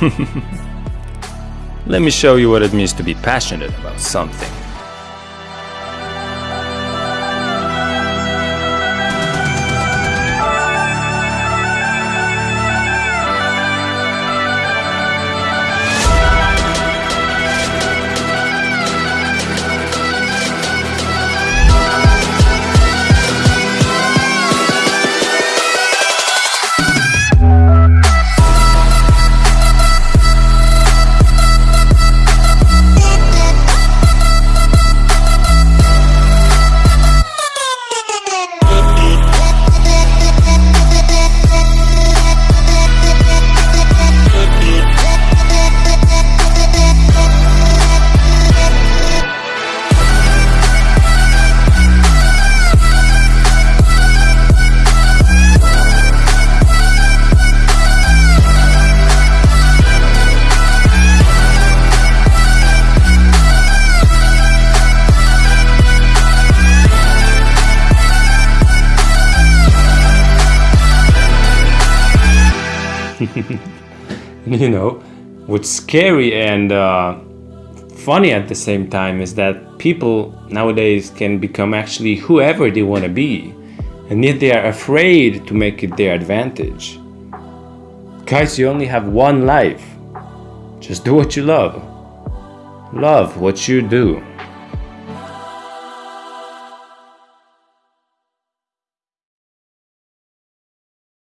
Let me show you what it means to be passionate about something. you know, what's scary and uh, funny at the same time is that people nowadays can become actually whoever they want to be, and yet they are afraid to make it their advantage. Guys, you only have one life. Just do what you love. Love what you do.